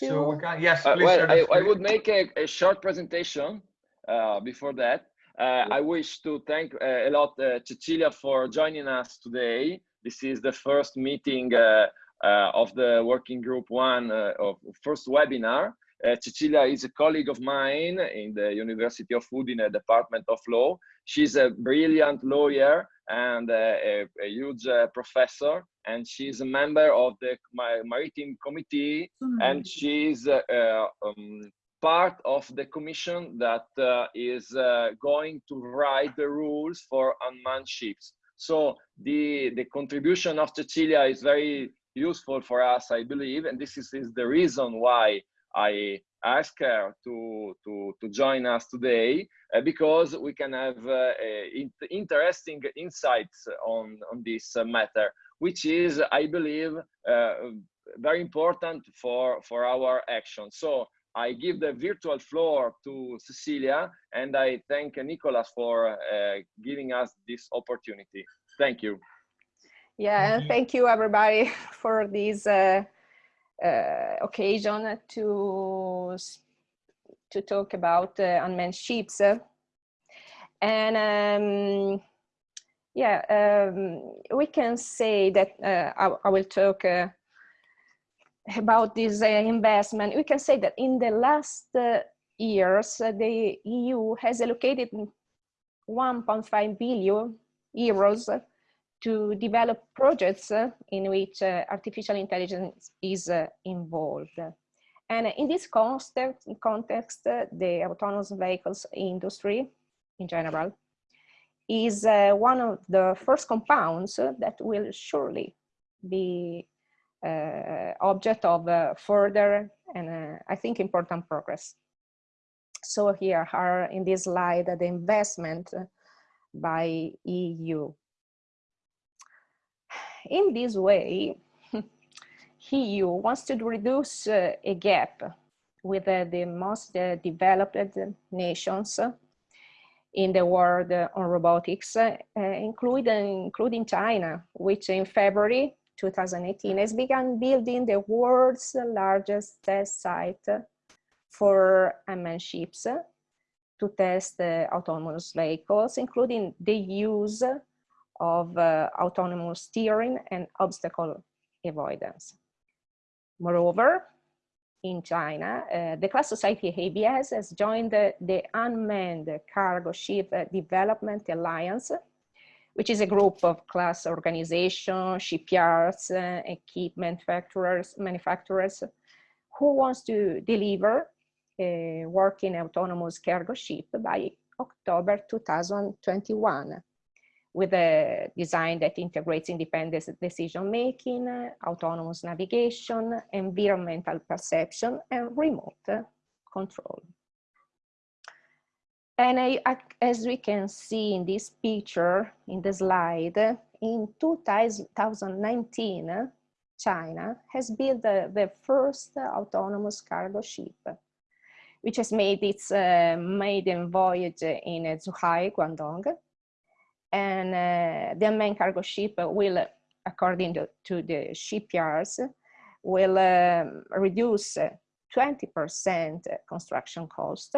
to? So we can, yes, Uh, please. well, I, I would make a, a short presentation uh, before that. Uh, I wish to thank uh, a lot uh, Cecilia for joining us today. This is the first meeting uh, uh, of the working group one uh, of first webinar. Uh, Cecilia is a colleague of mine in the University of Udine Department of Law. She's a brilliant lawyer and uh, a, a huge uh, professor, and she's a member of the Ma- Maritime Committee, and she's uh, uh, um, part of the commission that uh, is uh, going to write the rules for unmanned ships. So the, the contribution of Cecilia is very useful for us, I believe, and this is, is the reason why I ask her to, to, to join us today, uh, because we can have uh, in interesting insights on, on this uh, matter, which is, I believe, uh, very important for, for our action. So I give the virtual floor to Cecilia, and I thank Nicolas for uh, giving us this opportunity. Thank you. Yeah, and thank you everybody for this uh, uh, occasion to to talk about uh, unmanned ships. And um, yeah, um, we can say that uh, I, I will talk uh, about this uh, investment. We can say that in the last years, the EU has allocated 1.5 billion euros to develop projects in which artificial intelligence is involved. And in this context, context the autonomous vehicles industry in general is uh, one of the first compounds that will surely be uh, object of uh, further and uh, I think important progress. So here are in this slide the investment by EU in this way, EU wants to reduce uh, a gap with uh, the most developed nations in the world on robotics, uh, including, including China, which in February 2018 has begun building the world's largest test site for unmanned ships to test uh, autonomous vehicles, including the use of uh, autonomous steering and obstacle avoidance. Moreover, in China, uh, the class society ABS has joined the, the Unmanned Cargo Ship Development Alliance, which is a group of class organizations, shipyards, uh, equipment manufacturers, manufacturers who wants to deliver a working autonomous cargo ship by October 2021 with a design that integrates independent decision-making, autonomous navigation, environmental perception, and remote control. And I, as we can see in this picture, in the slide, in 2019, uh, China has built the, the first autonomous cargo ship, which has made its uh, maiden voyage in uh, Zhuhai, Guangdong, and uh, the main cargo ship will, according to, to the shipyards, will um, reduce 20% construction cost,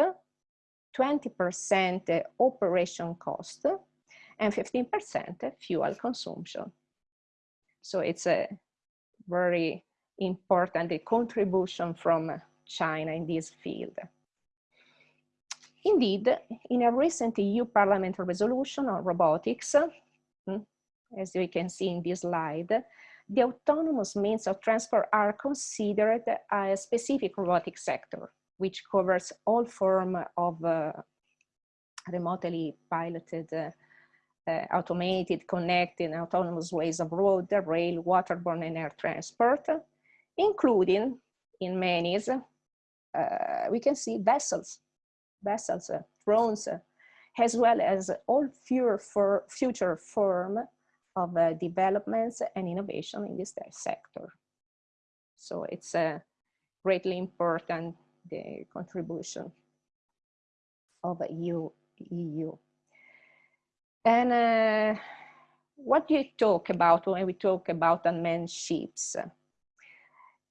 20% operation cost, and 15% fuel consumption. So it's a very important contribution from China in this field. Indeed, in a recent EU parliamentary resolution on robotics, hmm, as we can see in this slide, the autonomous means of transport are considered a specific robotic sector, which covers all form of uh, remotely piloted, uh, uh, automated, connected, autonomous ways of road, rail, waterborne, and air transport, including in many, uh, we can see vessels, vessels, uh, drones, uh, as well as all future, for future form of uh, developments and innovation in this sector. So it's uh, greatly important, the contribution of EU. EU. And uh, what do you talk about when we talk about unmanned ships?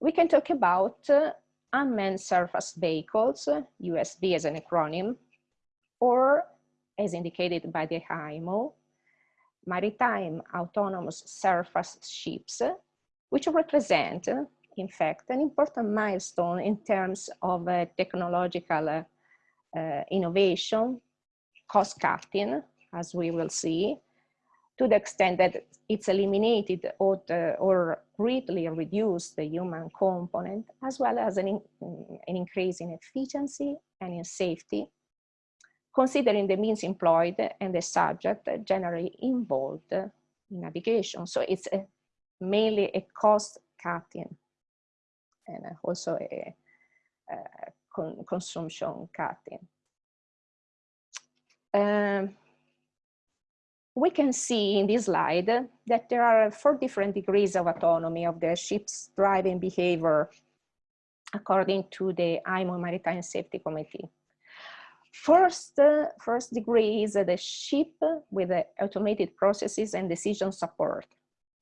We can talk about uh, unmanned surface vehicles, USV as an acronym, or as indicated by the IMO, maritime autonomous surface ships, which represent, in fact, an important milestone in terms of uh, technological uh, innovation, cost cutting, as we will see, to the extent that it's eliminated or, or greatly reduce the human component, as well as an, in, an increase in efficiency and in safety, considering the means employed and the subject generally involved in navigation. So it's a, mainly a cost cutting and also a, a con consumption cutting. Um, we can see in this slide that there are four different degrees of autonomy of the ship's driving behavior according to the IMO Maritime Safety Committee. First, uh, first degree is the ship with the automated processes and decision support.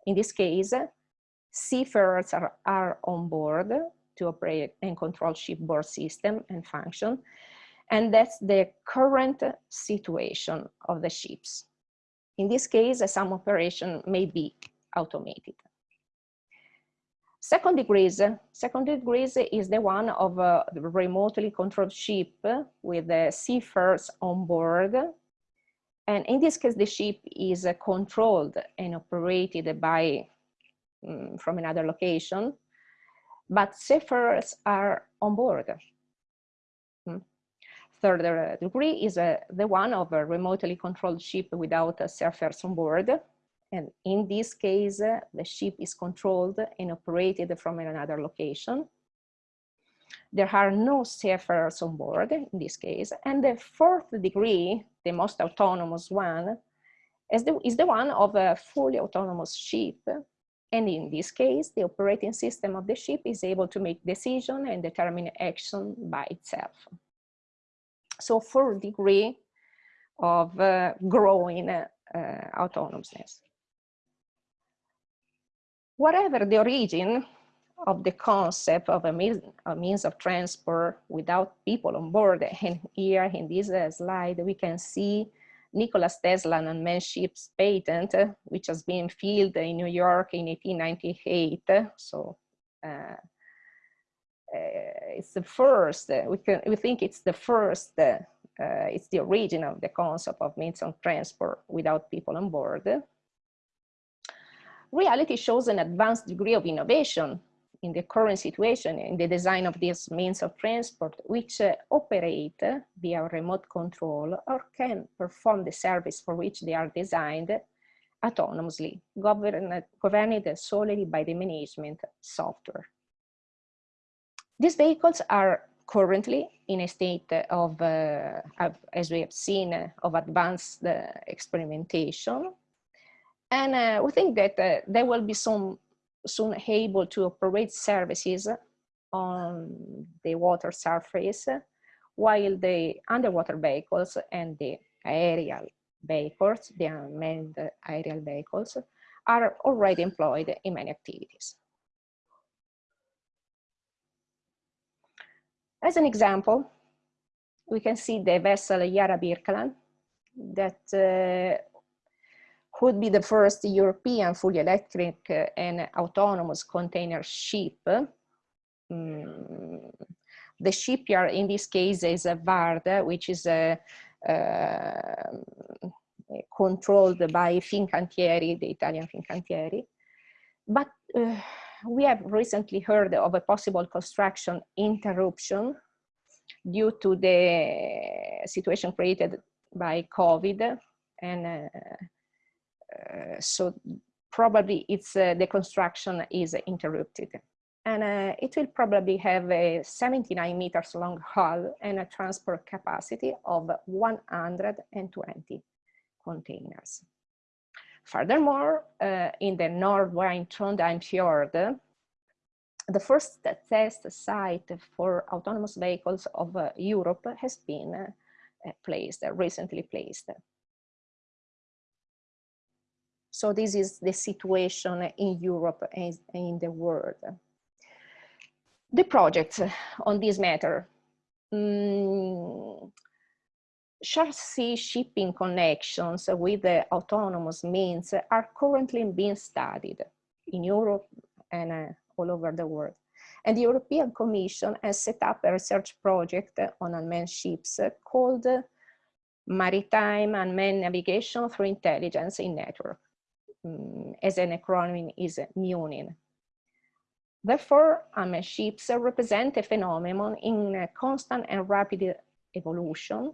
In this case, seafarers are, are on board to operate and control shipboard system and function. And that's the current situation of the ships. In this case, some operation may be automated. Second degrees, second degrees is the one of a remotely controlled ship with the seafarers on board. And in this case, the ship is controlled and operated by um, from another location, but seafarers are on board. Third uh, degree is uh, the one of a remotely controlled ship without a surfers on board. And in this case, uh, the ship is controlled and operated from another location. There are no seafarers on board in this case. And the fourth degree, the most autonomous one, is the, is the one of a fully autonomous ship. And in this case, the operating system of the ship is able to make decision and determine action by itself so four degree of uh, growing uh, autonomousness. Whatever the origin of the concept of a means, a means of transport without people on board, and here in this uh, slide we can see Nikola Tesla unmanned ship's patent, which has been filed in New York in 1898. So uh, it's the first, uh, we, can, we think it's the first, uh, it's the origin of the concept of means of transport without people on board. Reality shows an advanced degree of innovation in the current situation in the design of these means of transport, which uh, operate via remote control or can perform the service for which they are designed autonomously, governed, governed solely by the management software. These vehicles are currently in a state of, uh, as we have seen, of advanced uh, experimentation. And uh, we think that uh, they will be soon able to operate services on the water surface, while the underwater vehicles and the aerial vehicles, the unmanned aerial vehicles, are already employed in many activities. As an example, we can see the vessel Yara Birkeland that uh, could be the first European fully electric uh, and autonomous container ship. Mm. The shipyard in this case is a Varda, which is a, uh, controlled by Fincantieri, the Italian Fincantieri. But uh, we have recently heard of a possible construction interruption due to the situation created by COVID. And uh, uh, so probably it's uh, the construction is interrupted. And uh, it will probably have a 79 meters long hull and a transport capacity of 120 containers. Furthermore, uh, in the Nordwind Trondheim Fjord, the first test site for autonomous vehicles of uh, Europe has been uh, placed, recently placed. So this is the situation in Europe and in the world. The projects on this matter. Mm, sea shipping connections with the autonomous means are currently being studied in Europe and uh, all over the world. And the European Commission has set up a research project on unmanned ships called Maritime Unmanned Navigation through Intelligence in Network, um, as an acronym is MUNIN. Therefore, unmanned ships represent a phenomenon in constant and rapid evolution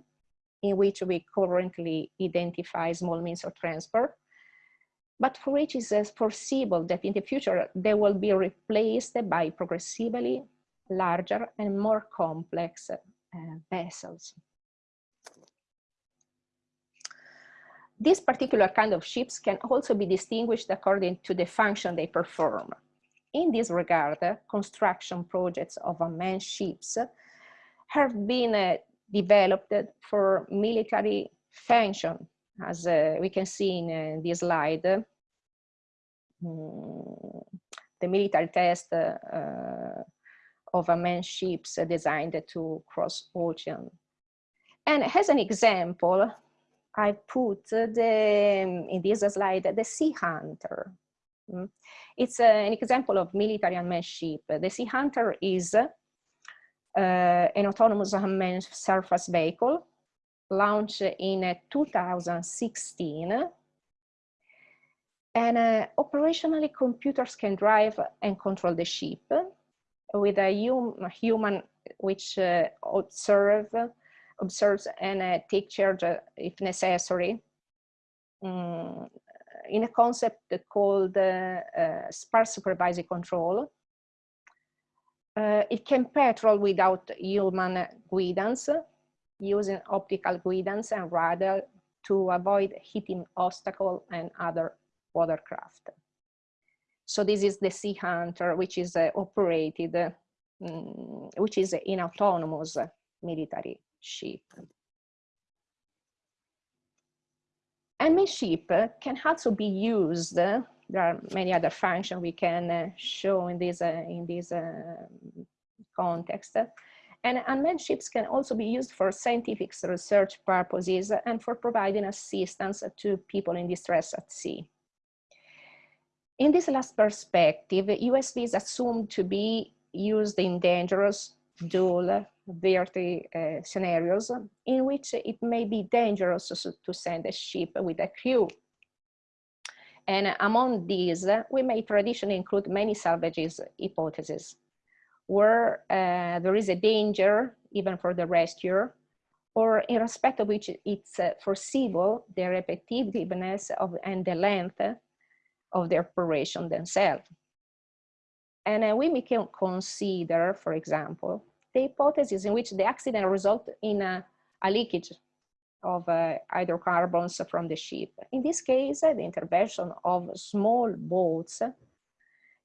in which we currently identify small means of transport, but for which it is foreseeable that in the future they will be replaced by progressively larger and more complex uh, vessels. This particular kind of ships can also be distinguished according to the function they perform. In this regard, construction projects of unmanned ships have been uh, developed for military function, as uh, we can see in uh, this slide. Mm, the military test uh, of unmanned ships designed to cross ocean. And as an example, I put the, in this slide, the Sea Hunter. Mm. It's an example of military unmanned ship. The Sea Hunter is uh, an autonomous unmanned surface vehicle launched in 2016 and uh, operationally computers can drive and control the ship with a hum human which uh, observe, observes and uh, take charge uh, if necessary. Um, in a concept called uh, sparse supervisory control uh, it can patrol without human guidance, using optical guidance and radar to avoid hitting obstacle and other watercraft. So this is the Sea Hunter, which is uh, operated, um, which is an autonomous military ship. MA ship can also be used there are many other functions we can uh, show in this, uh, in this uh, context. And unmanned ships can also be used for scientific research purposes and for providing assistance to people in distress at sea. In this last perspective, USV is assumed to be used in dangerous dual dirty uh, scenarios in which it may be dangerous to, to send a ship with a crew and among these, we may traditionally include many salvages hypotheses, where uh, there is a danger even for the rescuer, or in respect of which it's uh, foreseeable the repetitiveness of and the length of the operation themselves. And uh, we can consider, for example, the hypothesis in which the accident result in a, a leakage of uh, hydrocarbons from the ship. In this case, uh, the intervention of small boats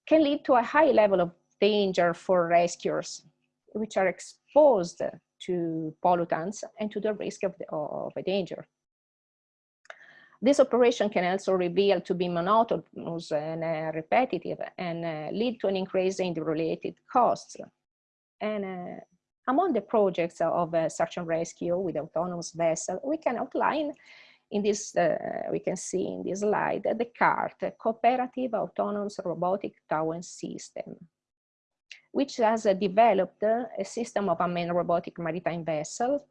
can lead to a high level of danger for rescuers, which are exposed to pollutants and to the risk of, the, of a danger. This operation can also reveal to be monotonous and uh, repetitive and uh, lead to an increase in the related costs. And uh, among the projects of uh, search and rescue with autonomous vessel, we can outline in this, uh, we can see in this slide, the CART, Cooperative Autonomous Robotic Towing System, which has uh, developed a system of unmanned robotic maritime vessels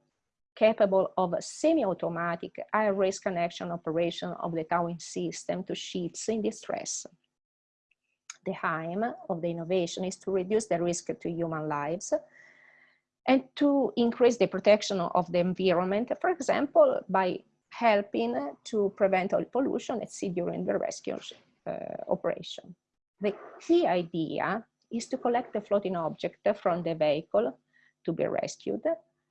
capable of semi-automatic high-risk connection operation of the towing system to ships in distress. The aim of the innovation is to reduce the risk to human lives and to increase the protection of the environment, for example, by helping to prevent oil pollution at sea during the rescue uh, operation. The key idea is to collect the floating object from the vehicle to be rescued,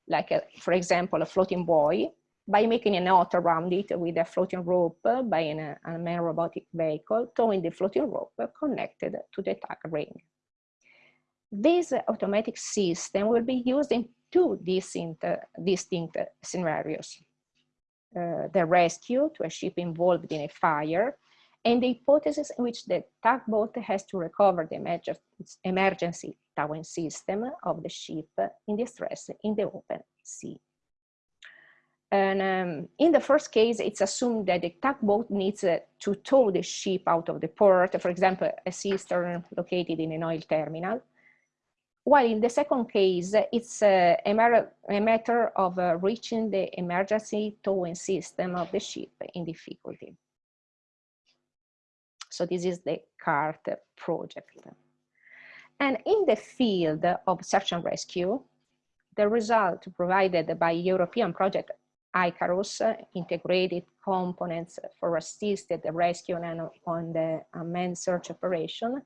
like, a, for example, a floating buoy, by making a knot around it with a floating rope uh, by an uh, unmanned robotic vehicle, towing the floating rope connected to the tug ring. This automatic system will be used in two distinct, distinct scenarios. Uh, the rescue to a ship involved in a fire and the hypothesis in which the tugboat has to recover the emergency towing system of the ship in distress in the open sea. And um, in the first case, it's assumed that the tugboat needs uh, to tow the ship out of the port, for example, a cistern located in an oil terminal. While in the second case, it's uh, a, matter, of uh, reaching the emergency towing system of the ship in difficulty. So this is the CART project. And in the field of search and rescue, the result provided by European project ICARUS, integrated components for assisted rescue and on the unmanned search operation,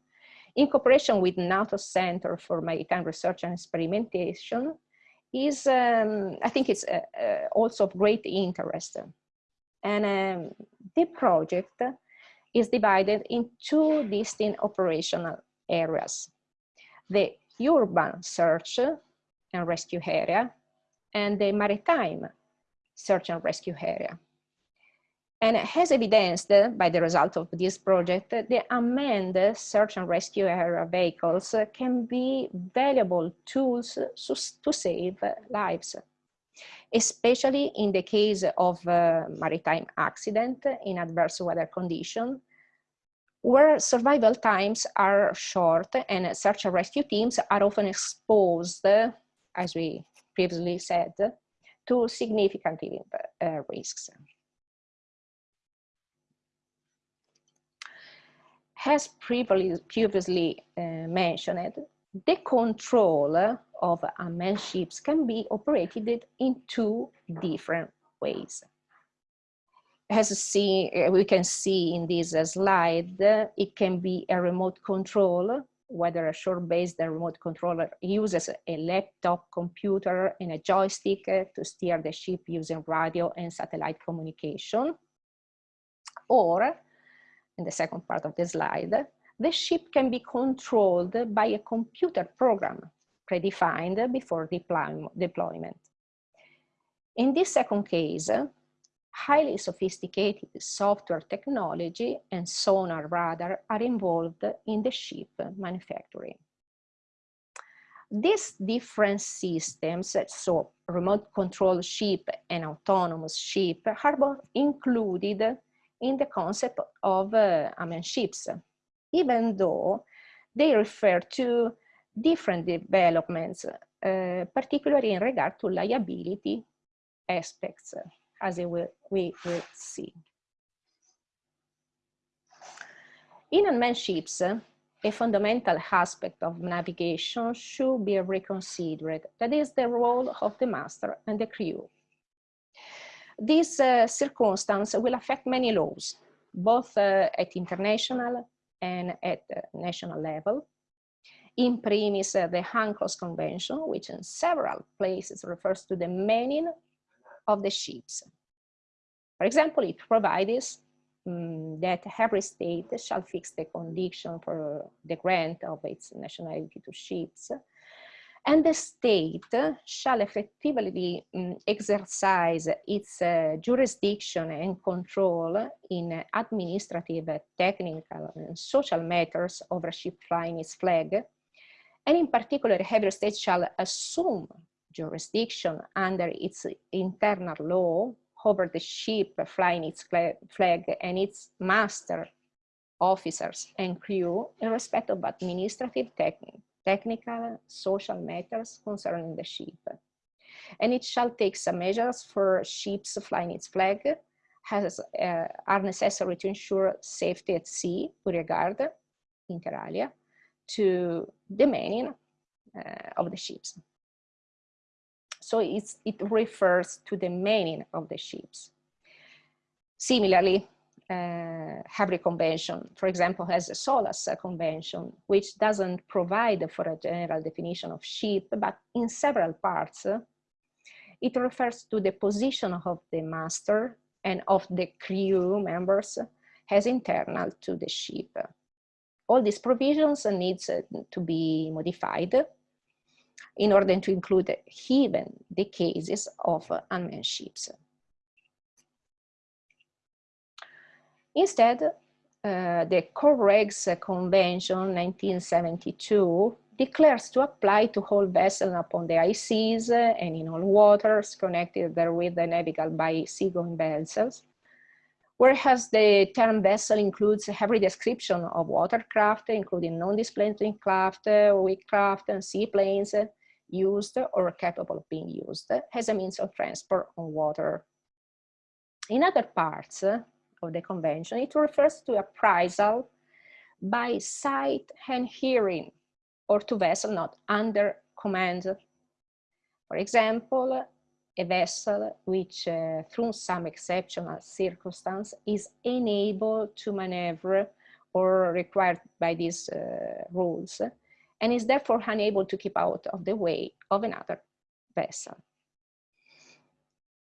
in cooperation with NATO Center for Maritime Research and Experimentation, is, um, I think it's uh, uh, also of great interest. And um, the project is divided in two distinct operational areas. The urban search and rescue area and the maritime search and rescue area. And as evidenced by the result of this project, the unmanned search and rescue area vehicles can be valuable tools to save lives, especially in the case of maritime accident in adverse weather condition, where survival times are short and search and rescue teams are often exposed, as we previously said, to significant uh, risks. As previously uh, mentioned, the control of unmanned ships can be operated in two different ways. As uh, we can see in this slide, it can be a remote control whether a shore-based remote controller uses a laptop computer and a joystick uh, to steer the ship using radio and satellite communication. Or, in the second part of the slide, the ship can be controlled by a computer program predefined before deployment. In this second case, highly sophisticated software technology and sonar radar are involved in the ship manufacturing. These different systems, so remote control ship and autonomous ship, are both included in the concept of uh, unmanned ships, even though they refer to different developments, uh, particularly in regard to liability aspects as will, we will see. In unmanned ships, a fundamental aspect of navigation should be reconsidered, that is the role of the master and the crew. This uh, circumstance will affect many laws, both uh, at international and at uh, national level. In premise, uh, the UNCLOS Convention, which in several places refers to the manning of the ships. For example, it provides um, that every state shall fix the condition for the grant of its nationality to ships, and the state shall effectively um, exercise its uh, jurisdiction and control in administrative, technical, and social matters over ship flying its flag, and in particular, every state shall assume jurisdiction under its internal law over the ship flying its flag and its master, officers and crew in respect of administrative, technique, technical, social matters concerning the ship. And it shall take some measures for ships flying its flag has, uh, are necessary to ensure safety at sea with regard, inter alia, to the manning uh, of the ships. So it refers to the manning of the ships. Similarly, uh, Convention, for example, has a SOLAS Convention, which doesn't provide for a general definition of ship, but in several parts, it refers to the position of the master and of the crew members as internal to the ship. All these provisions needs to be modified in order to include even the cases of unmanned ships. Instead, uh, the COLREGs Convention 1972 declares to apply to all vessels upon the high seas and in all waters connected therewith and navigable by seagoing vessels. Whereas the term vessel includes every description of watercraft, including non-displacing craft, WIG craft, and seaplanes used or capable of being used as a means of transport on water. In other parts of the convention, it refers to appraisal by sight and hearing or to vessel not under command. For example, a vessel which, uh, through some exceptional circumstance, is unable to maneuver or required by these uh, rules, and is therefore unable to keep out of the way of another vessel.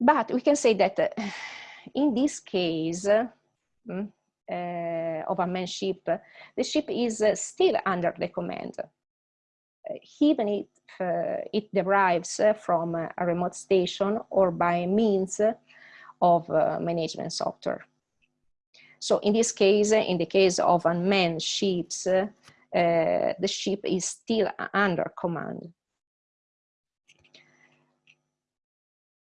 But we can say that uh, in this case mm, uh, of a manned ship, the ship is uh, still under the command even if uh, it derives from a remote station or by means of uh, management software. So in this case, in the case of unmanned ships, uh, the ship is still under command.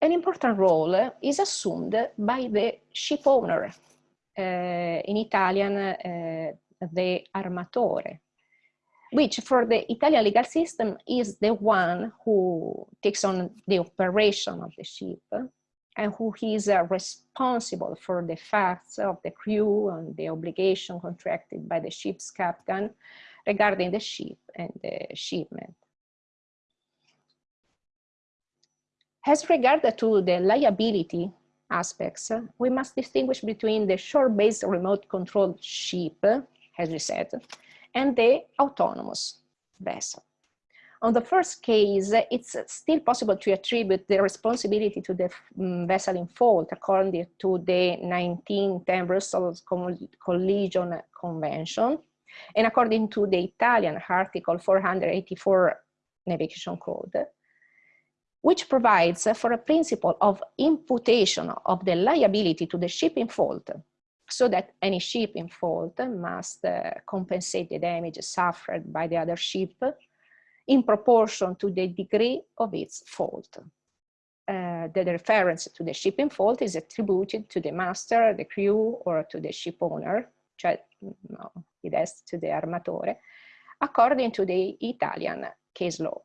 An important role is assumed by the ship owner, uh, in Italian, uh, the armatore, which for the Italian legal system is the one who takes on the operation of the ship and who is uh, responsible for the facts of the crew and the obligation contracted by the ship's captain regarding the ship and the shipment. As regard to the liability aspects, we must distinguish between the shore-based remote controlled ship, as we said, and the autonomous vessel. On the first case, it's still possible to attribute the responsibility to the um, vessel in fault according to the 1910 Brussels Collision Convention and according to the Italian Article 484 Navigation Code, which provides for a principle of imputation of the liability to the ship in fault so that any ship in fault must uh, compensate the damage suffered by the other ship in proportion to the degree of its fault. Uh, the reference to the ship in fault is attributed to the master, the crew, or to the ship owner, cioè no, it has to the armatore, according to the Italian case law.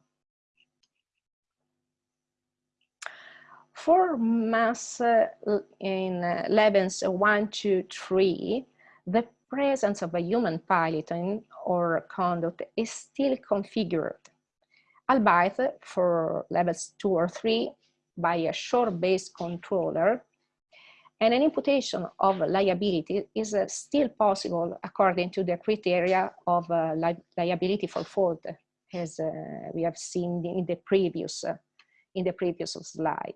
For mass uh, in uh, levels 1 to 3, the presence of a human piloting or conduct is still configured, albeit for levels 2 or 3 by a shore-based controller, and an imputation of liability is uh, still possible according to the criteria of uh, li liability for fault, as uh, we have seen in the previous, uh, in the previous slide.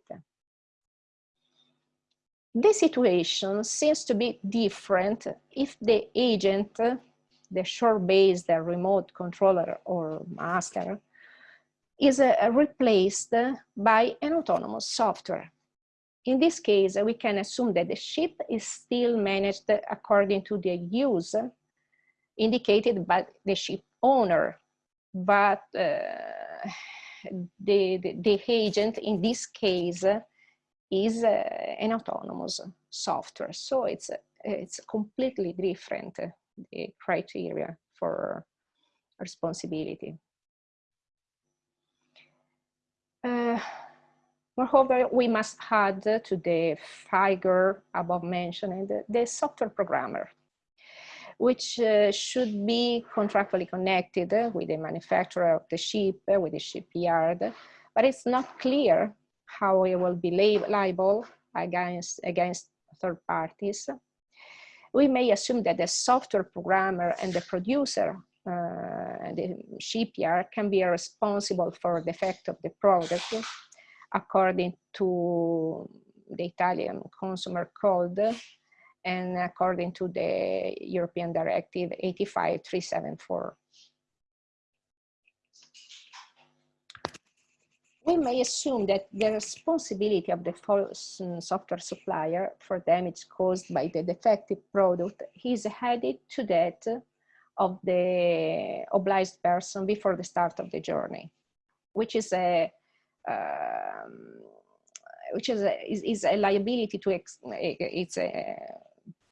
The situation seems to be different if the agent, the shore-based remote controller or master, is uh, replaced by an autonomous software. In this case, we can assume that the ship is still managed according to the use indicated by the ship owner, but uh, the, the, the agent in this case is uh, an autonomous software. So it's, it's completely different, the criteria for responsibility. Uh, moreover, we must add to the figure above mentioned the software programmer, which uh, should be contractually connected with the manufacturer of the ship, with the shipyard, but it's not clear how we will be liable against, against third parties. We may assume that the software programmer and the producer uh, and the shipyard can be responsible for the effect of the product according to the Italian Consumer Code and according to the European Directive 85374. We may assume that the responsibility of the software supplier for damage caused by the defective product is added to that of the obliged person before the start of the journey, which is a um, which is a, is, is a liability to ex, it's a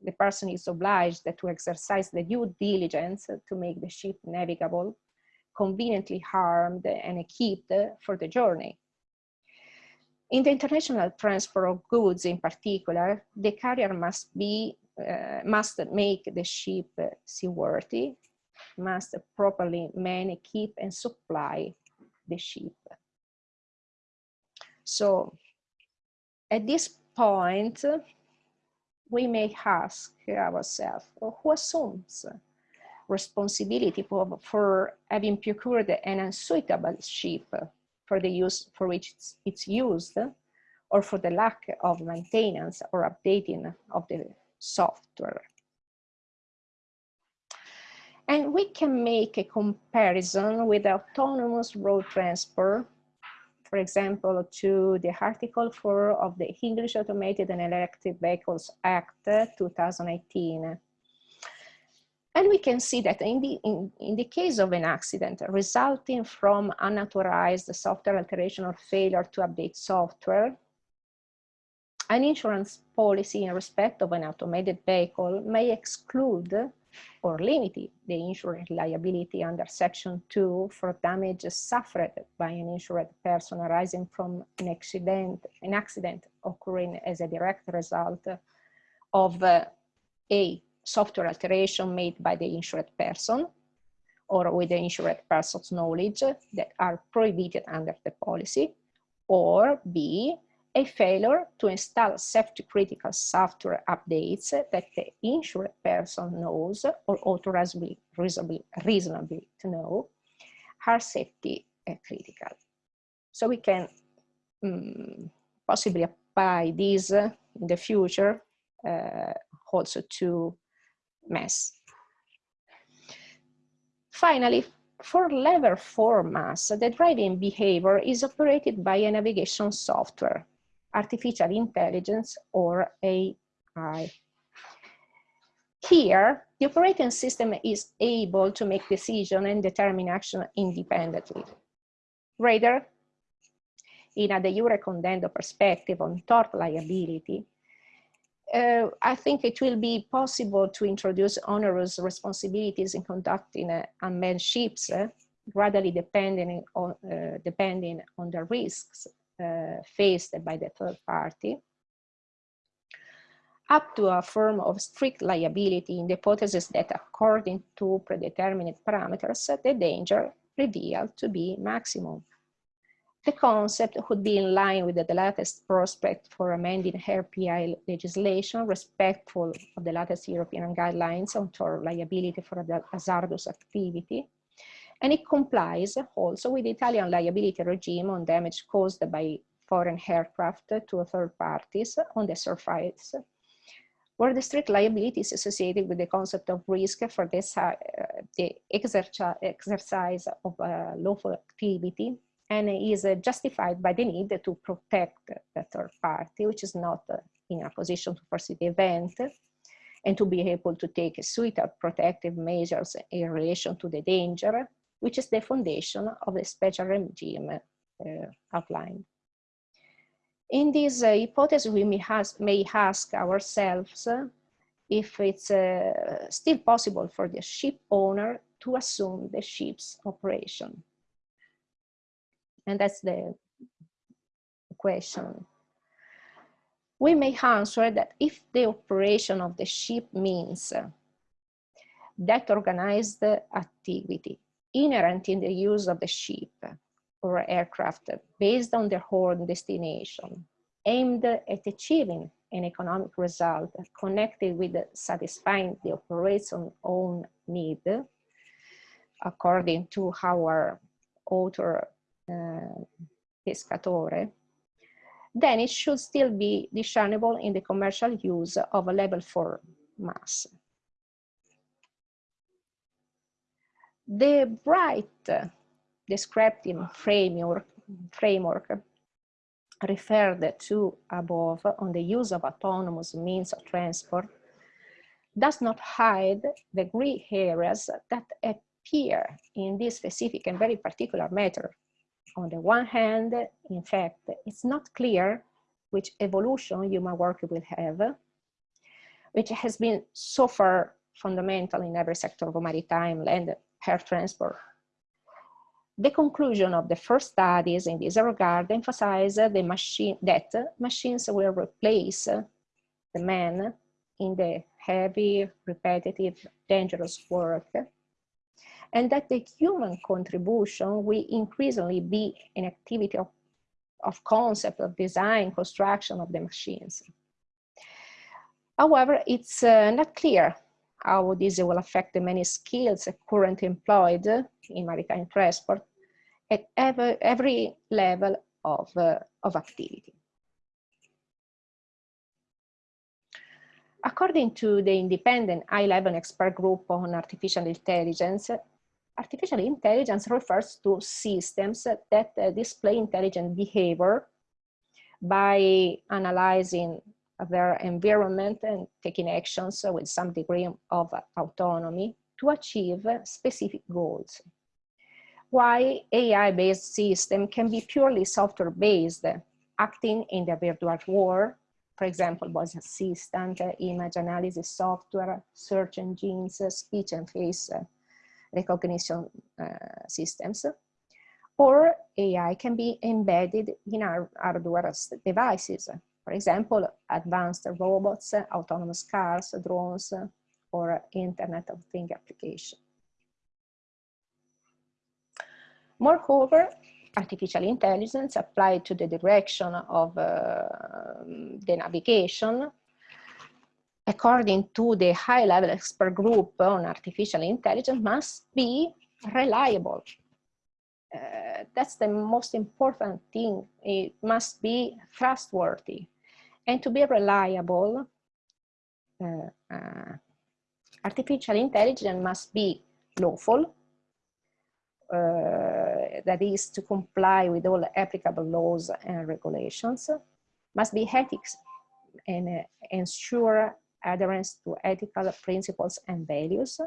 the person is obliged to exercise the due diligence to make the ship navigable, conveniently harmed and equipped for the journey. In the international transport of goods in particular, the carrier must be uh, must make the ship seaworthy, must properly man, keep and supply the ship. So at this point, we may ask ourselves, who assumes responsibility for, for, having procured an unsuitable ship for the use for which it's, it's used, or for the lack of maintenance or updating of the software. And we can make a comparison with autonomous road transport for example, to the Article 4 of the English Automated and Electric Vehicles Act 2018. And we can see that in the, in, in the case of an accident resulting from unauthorized software alteration or failure to update software, an insurance policy in respect of an automated vehicle may exclude or limit the insurance liability under section 2 for damages suffered by an insured person arising from an accident an accident occurring as a direct result of uh, a software alteration made by the insured person or with the insured person's knowledge that are prohibited under the policy or b a failure to install safety critical software updates that the insured person knows or authorized reasonably, to know are safety critical. So we can um, possibly apply these uh, in the future uh, also to MES. Finally, for level 4 mass, the driving behavior is operated by a navigation software artificial intelligence or AI. Here, the operating system is able to make decision and determine action independently. Rather, in a de jure condendo perspective on tort liability, uh, I think it will be possible to introduce onerous responsibilities in conducting uh, unmanned ships, uh, gradually depending on, uh, depending on the risks uh, faced by the third party, up to a form of strict liability in the hypothesis that according to predetermined parameters, the danger revealed to be maximum. The concept would be in line with the latest prospect for amending RPI legislation, respectful of the latest European guidelines on tort liability for hazardous activity, and it complies also with the Italian liability regime on damage caused by foreign aircraft to third parties on the surface, where the strict liability is associated with the concept of risk for this, uh, the exercise of uh, lawful activity and is uh, justified by the need to protect the third party, which is not uh, in a position to foresee the event, and to be able to take suitable protective measures in relation to the danger, which is the foundation of the special regime uh, outlined. In this uh, hypothesis, we may, has, may ask ourselves uh, if it's uh, still possible for the ship owner to assume the ship's operation. And that's the question. We may answer that if the operation of the ship means that organized activity inherent in the use of the ship or aircraft based on their own destination, aimed at achieving an economic result connected with satisfying the operator's own need, according to our author uh, Eh, pescatore, then it should still be discernible in the commercial use of a level 4 mass. The bright descriptive framework framework referred to above on the use of autonomous means of transport does not hide the gray areas that appear in this specific and very particular matter. On the one hand, in fact, it's not clear which evolution human work will have, which has been so far fundamental in every sector of maritime, land, air transport. The conclusion of the first studies in this regard emphasize the machine that machines will replace the man in the heavy, repetitive, dangerous work, and that the human contribution will increasingly be an activity of, of concept, of design, construction of the machines. However, it's uh, not clear how this will affect the many skills currently employed in maritime transport at every, every level of, uh, of activity. According to the independent high-level expert group on artificial intelligence, artificial intelligence refers to systems that uh, display intelligent behavior by analyzing their environment and taking actions with some degree of autonomy to achieve specific goals. Why AI-based system can be purely software-based, acting in the virtual world, for example, voice assistant, image analysis software, search engines, speech and face recognition uh, systems, or AI can be embedded in our hardware devices, for example, advanced robots, autonomous cars, drones, or Internet of Things application. Moreover, artificial intelligence applied to the direction of uh, the navigation, according to the high-level expert group on artificial intelligence, must be reliable. Uh, that's the most important thing. It must be trustworthy. And to be reliable, uh, uh, artificial intelligence must be lawful, uh, that is to comply with all applicable laws and regulations, must be ethics and uh, ensure adherence to ethical principles and values,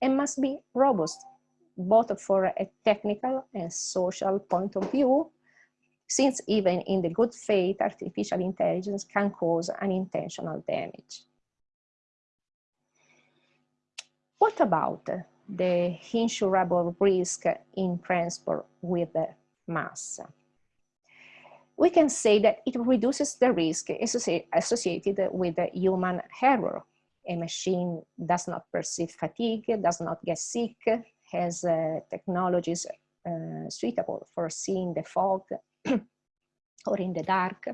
and must be robust, both for a technical and social point of view, since even in the good faith, artificial intelligence can cause unintentional damage. What about the insurable risk in transport with mass? We can say that it reduces the risk associated with human error. A machine does not perceive fatigue, does not get sick, has uh, technologies uh, suitable for seeing the fog or in the dark.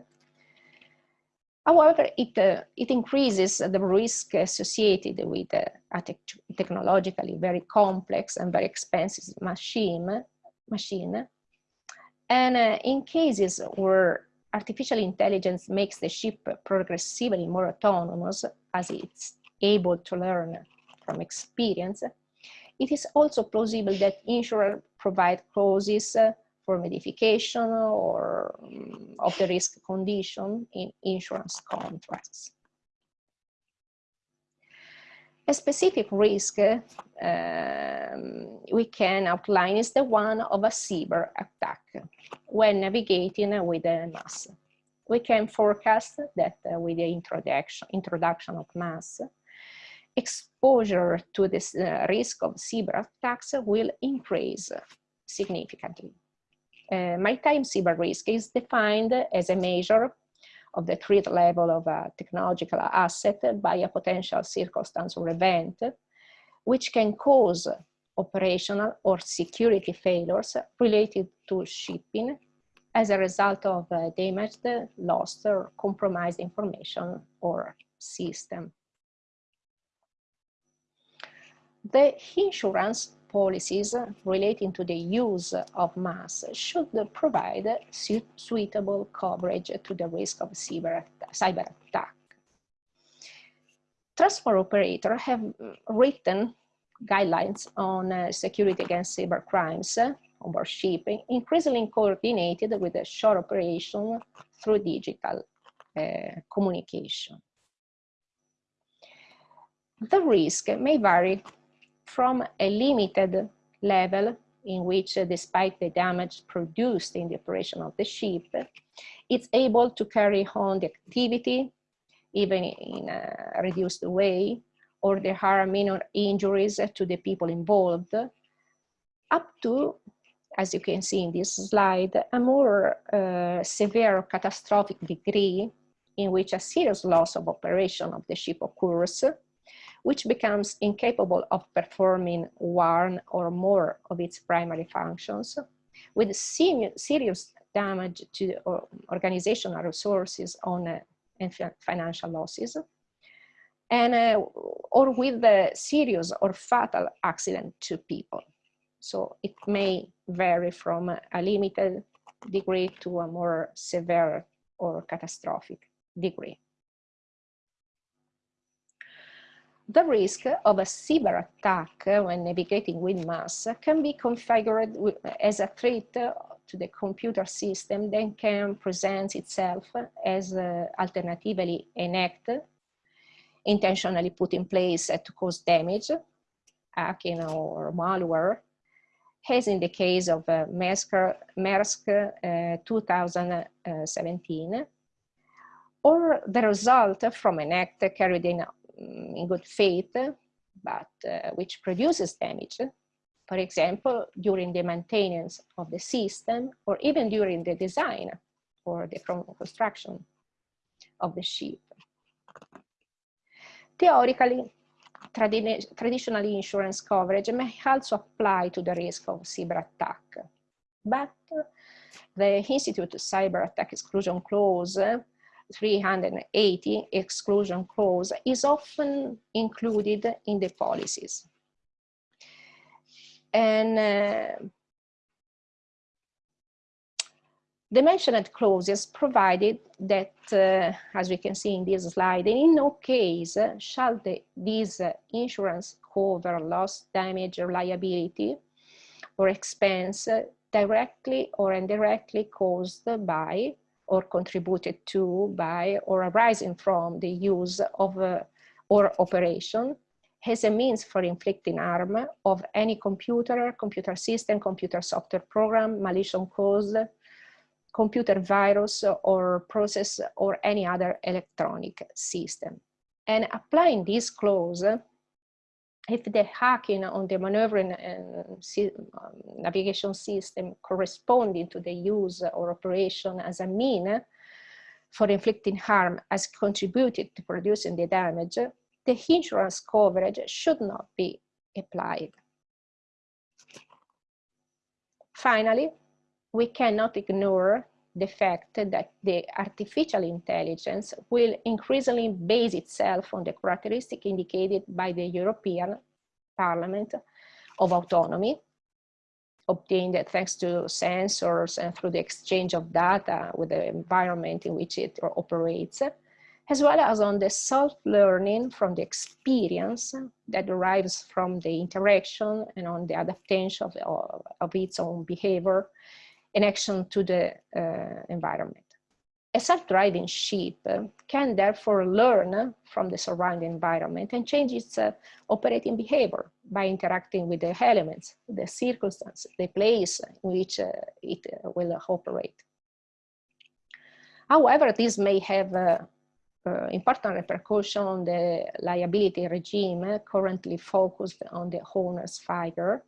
However, it, uh, it increases the risk associated with uh, a te technologically very complex and very expensive machine. machine. And uh, in cases where artificial intelligence makes the ship progressively more autonomous as it's able to learn from experience, it is also plausible that insurers provide clauses for modification or um, of the risk condition in insurance contracts. A specific risk um, we can outline is the one of a cyber attack when navigating with a mass. We can forecast that with the introduction, introduction of mass, exposure to this uh, risk of cyber attacks will increase significantly. Uh, maritime cyber risk is defined as a measure of the threat level of a technological asset by a potential circumstance or event, which can cause operational or security failures related to shipping as a result of uh, damaged, lost, or compromised information or system. The insurance policies relating to the use of mass should provide su suitable coverage to the risk of cyber, cyber attack. Transport operators have written guidelines on uh, security against cyber crimes onboard ship, increasingly coordinated with a shore operation through digital uh, communication. The risk may vary from a limited level in which, uh, despite the damage produced in the operation of the ship, it's able to carry on the activity, even in a reduced way, or there are minor injuries to the people involved, up to, as you can see in this slide, a more uh, severe catastrophic degree in which a serious loss of operation of the ship occurs, which becomes incapable of performing one or more of its primary functions, with serious damage to organizational resources on uh, and financial losses, and uh, or with a serious or fatal accident to people. So it may vary from a limited degree to a more severe or catastrophic degree. The risk of a cyber attack when navigating with mass can be configured as a threat to the computer system then can present itself as uh, alternatively an act intentionally put in place to cause damage, hacking or malware, as in the case of uh, Maersk uh, 2017, or the result from an act carried in in good faith, but uh, which produces damage, for example, during the maintenance of the system or even during the design or the construction of the ship. Theoretically, tradi traditionally insurance coverage may also apply to the risk of cyber attack, but the Institute Cyber Attack Exclusion Clause 380 exclusion clause is often included in the policies. And uh, the mentioned clauses provided that, uh, as we can see in this slide, in no case shall the, this insurance cover loss, damage, or liability or expense directly or indirectly caused by or contributed to by or arising from the use of uh, or operation has a means for inflicting harm of any computer, computer system, computer software program, malicious cause, computer virus or process or any other electronic system. And applying this clause if the hacking on the maneuvering and um, navigation system corresponding to the use or operation as a mean for inflicting harm has contributed to producing the damage, the insurance coverage should not be applied. Finally, we cannot ignore the fact that the artificial intelligence will increasingly base itself on the characteristic indicated by the European Parliament of autonomy, obtained thanks to sensors and through the exchange of data with the environment in which it operates, as well as on the self-learning from the experience that derives from the interaction and on the adaptation of, of its own behavior action to the uh, environment. A self-driving ship can therefore learn from the surrounding environment and change its uh, operating behavior by interacting with the elements, the circumstances, the place in which uh, it uh, will operate. However, this may have uh, uh, important repercussion on the liability regime currently focused on the owner's figure.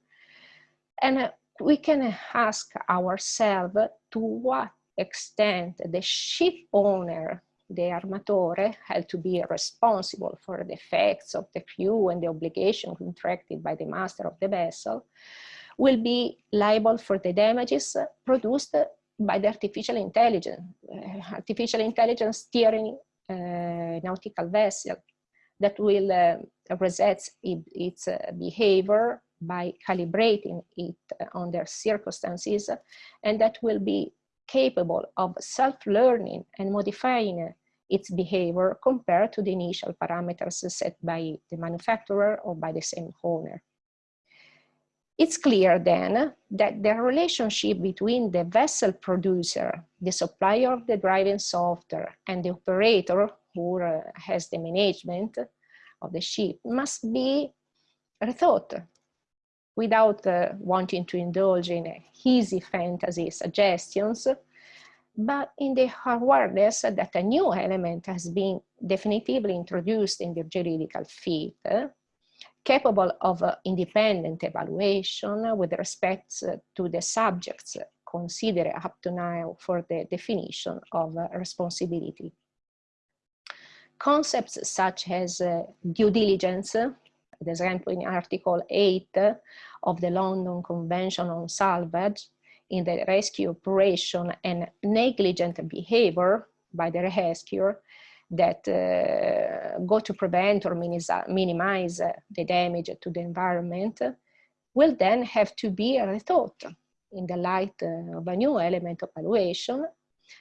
And we can ask ourselves to what extent the ship owner, the armatore, had to be responsible for the effects of the crew and the obligation contracted by the master of the vessel, will be liable for the damages produced by the artificial intelligence, uh, artificial intelligence steering uh, nautical vessel that will uh, reset its uh, behavior by calibrating it on their circumstances and that will be capable of self-learning and modifying its behavior compared to the initial parameters set by the manufacturer or by the same owner. It's clear then that the relationship between the vessel producer, the supplier of the driving software, and the operator who uh, has the management of the ship must be rethought without uh, wanting to indulge in easy fantasy suggestions, but in the awareness that a new element has been definitively introduced in the juridical field, capable of uh, independent evaluation with respect to the subjects considered up to now for the definition of uh, responsibility. Concepts such as uh, due diligence, for example, in Article 8 of the London Convention on Salvage, in the rescue operation and negligent behavior by the rescuer that uh, go to prevent or minimize the damage to the environment will then have to be rethought in the light of a new element of evaluation,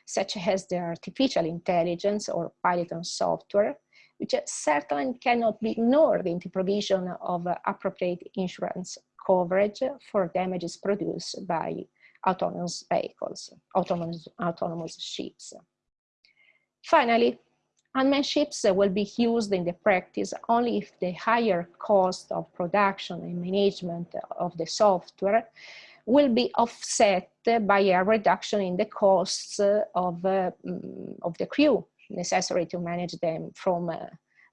such as the artificial intelligence or Python software, which certainly cannot be ignored in the provision of appropriate insurance coverage for damages produced by autonomous vehicles, autonomous, autonomous ships. Finally, unmanned ships will be used in the practice only if the higher cost of production and management of the software will be offset by a reduction in the costs of, uh, of the crew necessary to manage them from uh,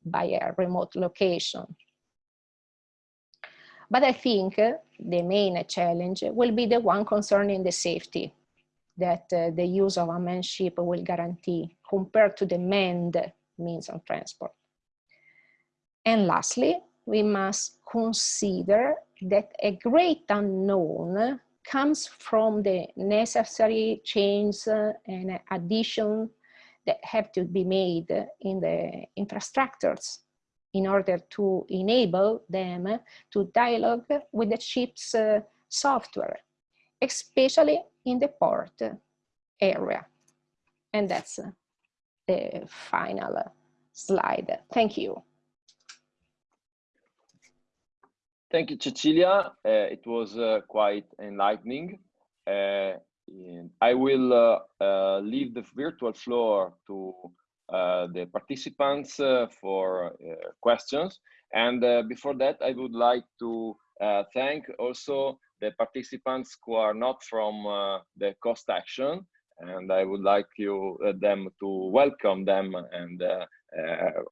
by a remote location. But I think the main challenge will be the one concerning the safety that uh, the use of unmanned ship will guarantee compared to the manned means of transport. And lastly, we must consider that a great unknown comes from the necessary change and addition that have to be made in the infrastructures in order to enable them to dialogue with the ship's uh, software, especially in the port area. And that's uh, the final slide. Thank you. Thank you, Cecilia. Uh, it was uh, quite enlightening. Uh, I will uh, uh, leave the virtual floor to uh, the participants for questions. And before that, I would like to thank also the participants who are not from the cost action. And I would like you them to welcome them and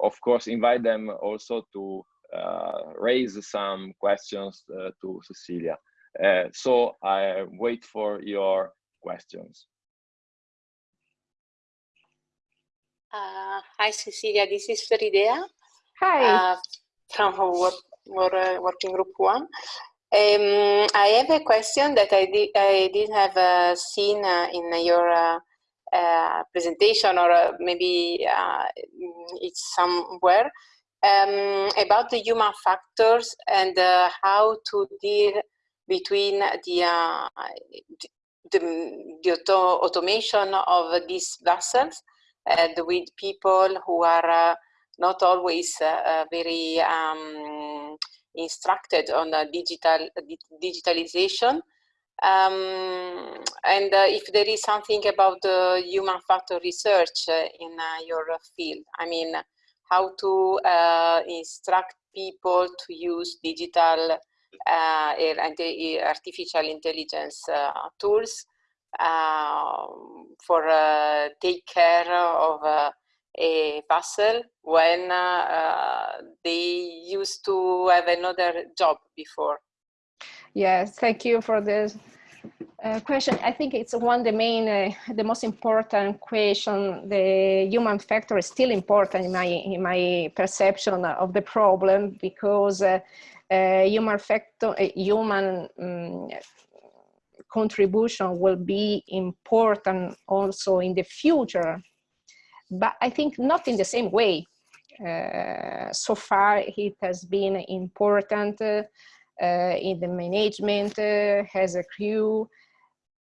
of course invite them also to uh, raise some questions uh, to Cecilia. Uh, so I wait for your questions. Uh, hi, Cecilia. This is Floridea. Hi. Uh, from work, work, uh, Working Group 1. Um, I have a question that I, did, I didn't have uh, seen uh, in your uh, presentation or maybe it's somewhere um, about the human factors and how to deal between the the, the auto automation of these vessels and with people who are uh, not always uh, uh very um, instructed on digital digitalization. Um, and uh, if there is something about the human factor research uh, in your field, I mean, how to instruct people to use digital uh, artificial intelligence uh, tools um, for take care of a vessel when they used to have another job before. Yes, thank you for this uh, question. I think it's one the main, uh, the most important question. The human factor is still important in my in my perception of the problem because uh, human factor, uh, human um, contribution will be important also in the future, but I think not in the same way. Uh, so far, it has been important uh, in the management, uh, has a crew.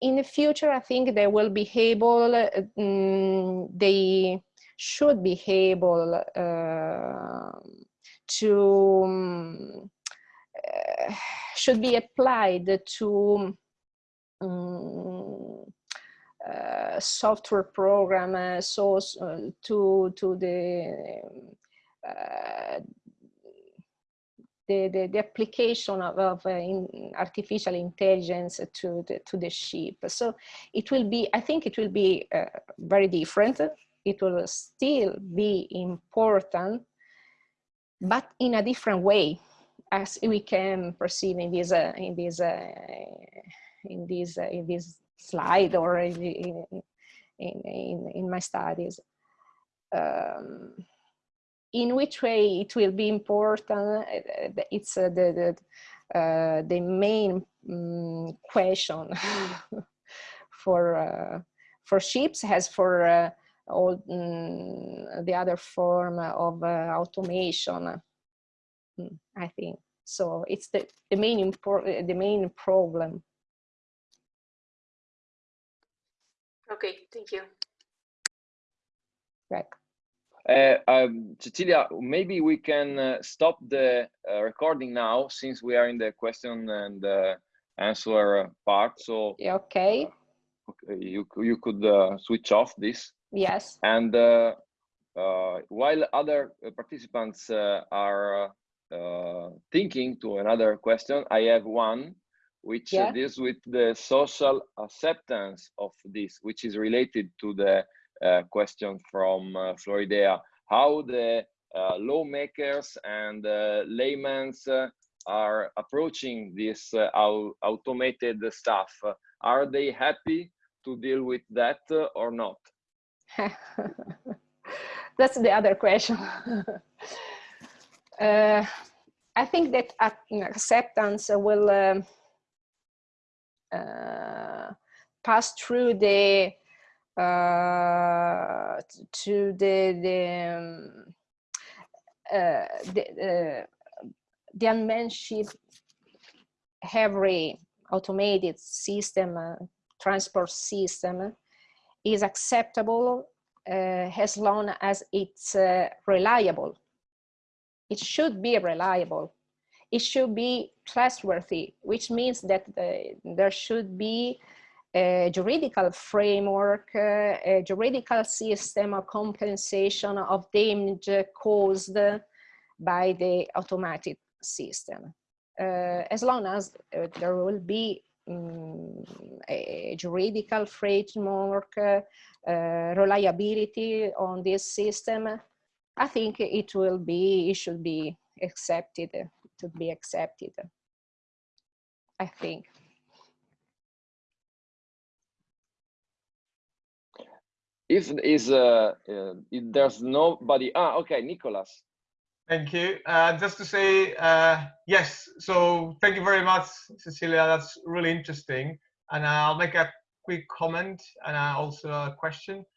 In the future, I think they will be able, um, they should be able uh, to um, uh, should be applied to um, uh, software program uh, so uh, to to the uh, the, the, the, application of, of in artificial intelligence to the, to the ship. So it will be, I think it will be very different. It will still be important, but in a different way, as we can perceive in this, uh, in this, uh, in this, uh, in this slide or in, in, in, in my studies. Um, in which way it will be important, uh, it's uh, the, the, uh, the main um, question for, for ships as for all um, the other form of automation, I think. So it's the, the main the main problem. Okay, thank you. Right. Uh, um, Cecilia, maybe we can uh, stop the uh, recording now since we are in the question and uh, answer part. So okay, okay you you could uh, switch off this. Yes. And uh, while other participants are thinking to another question, I have one which yeah. deals with the social acceptance of this, which is related to the uh, question from uh, Floridea, how the uh, lawmakers and laymen are approaching this automated stuff. Are they happy to deal with that or not? That's the other question. uh, I think that acceptance will uh, uh, pass through the uh, to the the um, uh, the, uh, the unmanned ship every automated system uh, transport system is acceptable as long as it's reliable it should be reliable it should be trustworthy which means that there should be a juridical framework, uh, a juridical system of compensation of damage caused by the automatic system. Uh, as long as uh, there will be um, a juridical framework, uh, reliability on this system, I think it will be, it should be accepted, to be accepted, I think. if is uh, uh, if there's nobody ah okay nicholas thank you. Uh, just to say uh, yes so thank you very much cecilia. That's really interesting. And i'll make a quick comment and also a question. I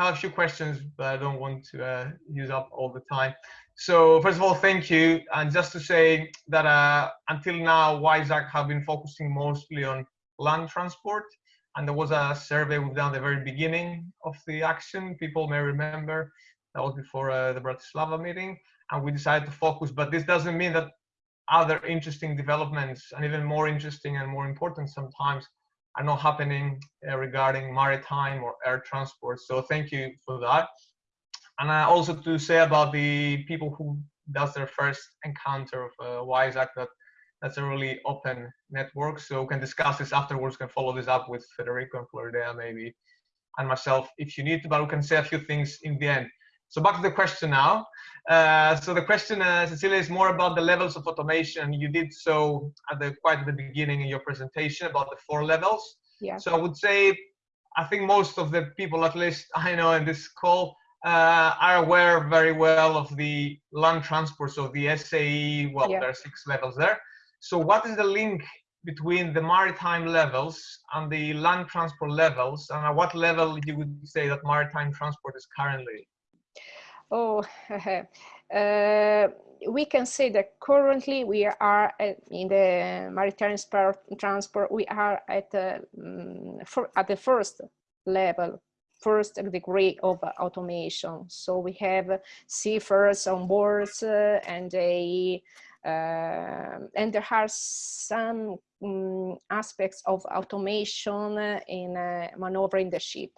have a few questions but i don't want to uh, use up all the time so first of all thank you and just to say that uh, until now WISE-ACT have been focusing mostly on land transport and there was a survey we've done at the very beginning of the action. People may remember that was before uh, the Bratislava meeting, and we decided to focus. But this doesn't mean that other interesting developments, and even more interesting and more important sometimes, are not happening uh, regarding maritime or air transport. So thank you for that. And uh, also to say about the people who does their first encounter of uh, WISE-ACT that that's a really open network. So we can discuss this afterwards, can follow this up with Federico and Floridea maybe, and myself if you need to, but we can say a few things in the end. So back to the question now. Uh, so the question, uh, Cecilia, is more about the levels of automation. You did so at the quite at the beginning in your presentation about the four levels. Yeah. So I would say, I think most of the people, at least I know in this call, uh, are aware very well of the land transport. So the SAE, well, yeah. there are six levels there. So what is the link between the maritime levels and the land transport levels and at what level you would say that maritime transport is currently? Oh, uh, we can say that currently we are at, in the maritime transport, we are at, uh, mm, for, at the first level first degree of automation. So we have seafarers on boards uh, and a Uh, and there are some um, aspects of automation in uh, maneuvering the ship.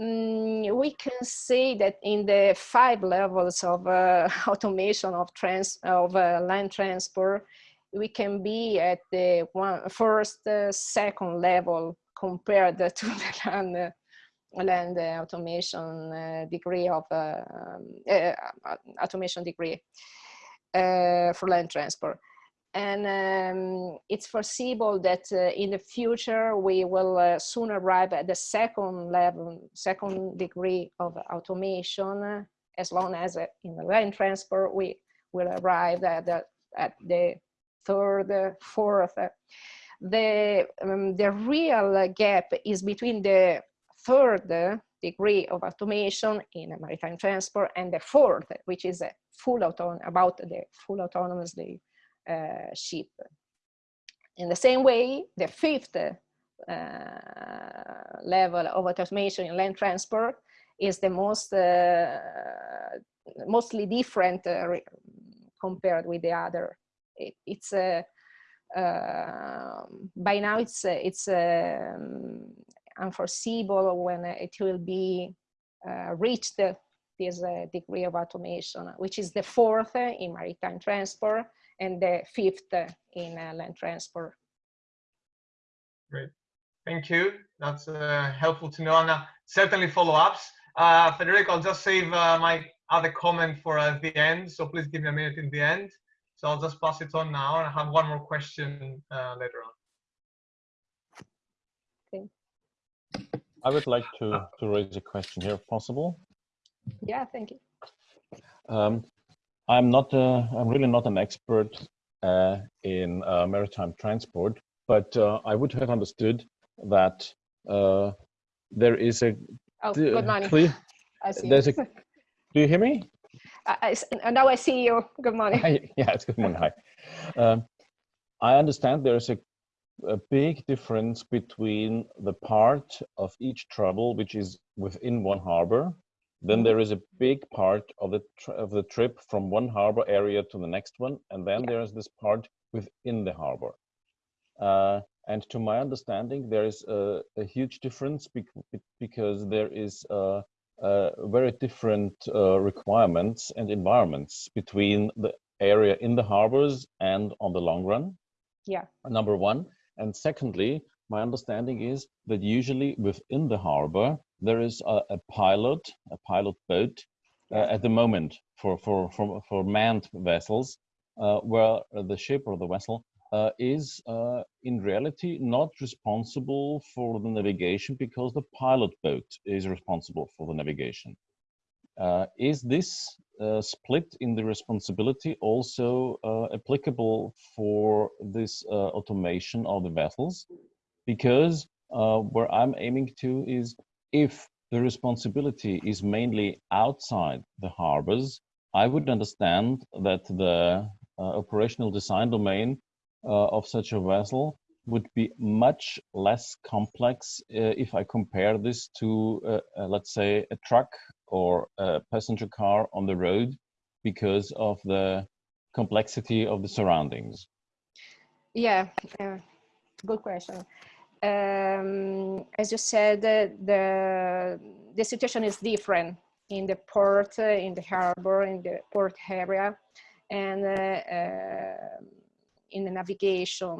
Mm, we can say that in the five levels of uh, automation of trans of uh, land transport, we can be at the one first, uh, second level compared to the land uh, land automation uh, degree of uh, um, automation degree for land transport and um, it's foreseeable that uh, in the future we will uh, soon arrive at the second level, second degree of automation, as long as uh, in the land transport we will arrive at the, at the third, fourth. The, um, the real gap is between the third degree of automation in maritime transport and the fourth, which is a full auton about the full autonomous uh, ship. In the same way, the fifth uh, level of automation in land transport is the most uh, mostly different compared with the other. It, it's a uh, by now it's uh, it's um, unforeseeable when it will be uh, reached this degree of automation, which is the fourth in maritime transport and the fifth in uh, land transport. Great, thank you. That's uh, helpful to know. And uh, certainly follow-ups. Uh, Federico, I'll just save uh, my other comment for uh, the end. So please give me a minute in the end. So I'll just pass it on now and I have one more question later on. Okay. I would like to, to raise a question here if possible. Yeah, thank you. Um, I'm not, uh, I'm really not an expert uh, in uh, maritime transport, but uh, I would have understood that uh, there is a oh, good morning. Clear, I see there's a, do you hear me? I, I, now I see you. Good morning. Hi, yeah, it's good morning. Hi. Um, I understand there's a, a big difference between the part of each trouble which is within one harbor then there is a big part of the of the trip from one harbor area to the next one, and then yeah. there is this part within the harbor. Uh, and to my understanding, there is a, a huge difference because there is uh, very different uh, requirements and environments between the area in the harbors and on the long run. Yeah. Number one, and secondly, my understanding is that usually within the harbor there is a, a pilot, a pilot boat uh, at the moment for, for, for, for manned vessels, uh, where the ship or the vessel uh, is uh, in reality not responsible for the navigation because the pilot boat is responsible for the navigation. Uh, is this uh, split in the responsibility also applicable for this automation of the vessels? Because where I'm aiming to is if the responsibility is mainly outside the harbors, I would understand that the uh, operational design domain uh, of such a vessel would be much less complex uh, if I compare this to, uh, uh, let's say, a truck or a passenger car on the road because of the complexity of the surroundings. Yeah, good question um, as you said, the, the situation is different in the port, uh, in the harbor, in the port area, and uh, uh, in the navigation.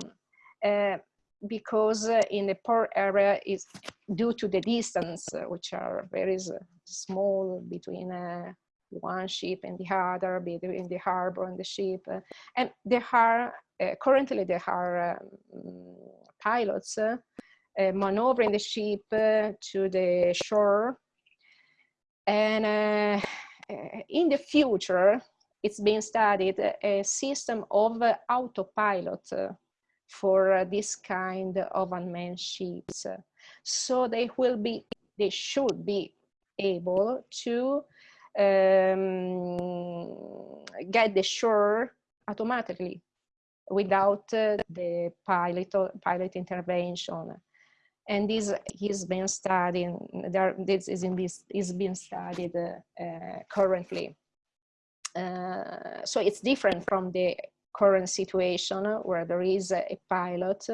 Because in the port area is due to the distance, which are very small between one ship and the other, between the harbor and the ship. and there are, currently there are um, pilots uh, maneuvering the ship uh, to the shore. And uh, in the future, it's being studied a system of autopilot for this kind of unmanned ships. So they will be, they should be able to um, get the shore automatically without uh, the pilot pilot intervention and this is being studied there this is in this is being studied uh, uh, currently so it's different from the current situation where there is a pilot.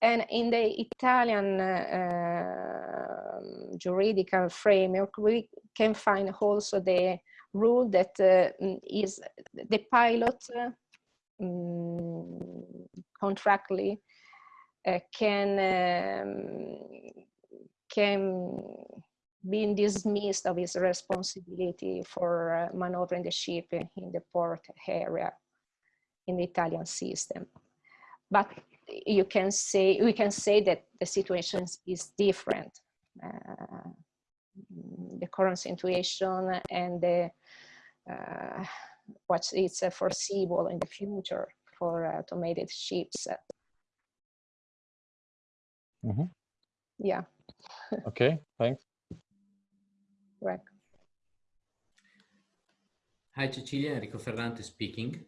And in the Italian uh, juridical framework, we can find also the rule that uh, is the pilot um, contractually uh, can um, can be dismissed of his responsibility for uh, maneuvering the ship in the port area in the Italian system. But you can say, we can say that the situation is different. Uh, the current situation and the, uh, what is uh, foreseeable in the future for automated ships. Mm -hmm. Yeah. okay, thanks. Right. Hi, Cecilia. Enrico Ferrante speaking.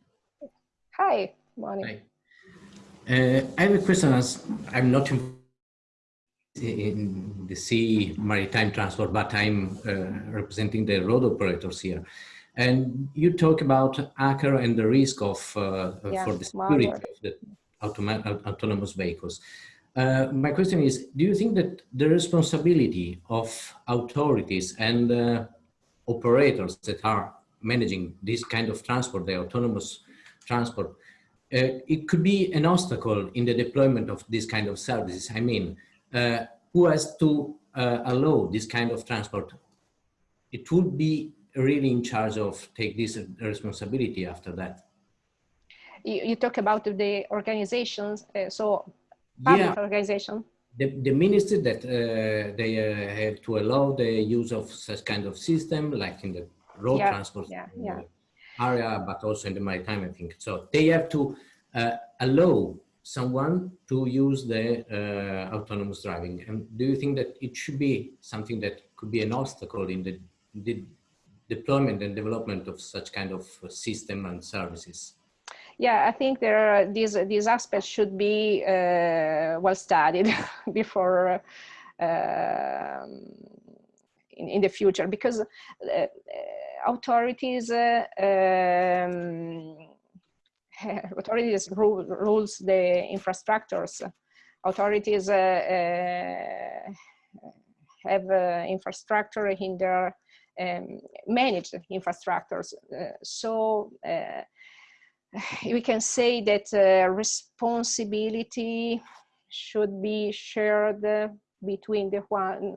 Hi, morning. Hi. Uh, I have a question as I'm not in, the sea maritime transport, but I'm uh, representing the road operators here. And you talk about ACER and the risk of uh, yeah, for the security of the autonomous vehicles. Uh, my question is, do you think that the responsibility of authorities and uh, operators that are managing this kind of transport, the autonomous transport, uh, it could be an obstacle in the deployment of this kind of services. I mean, uh, who has to uh, allow this kind of transport? It would be really in charge of take this responsibility after that. You, you talk about the organizations, uh, so public yeah. organization? The, the ministry that uh, they uh, have to allow the use of such kind of system, like in the road yeah. transport yeah. Yeah. Area, but also in the maritime, I think. So they have to uh, allow someone to use the uh, autonomous driving. And do you think that it should be something that could be an obstacle in the, the deployment and development of such kind of system and services? yeah, I think there are these these aspects should be uh, well studied before uh, in, in the future because uh, uh authorities uh, um, authorities rule, rules the infrastructures. Authorities uh, have infrastructure in their um, managed infrastructures. so we can say that uh, responsibility should be shared between the one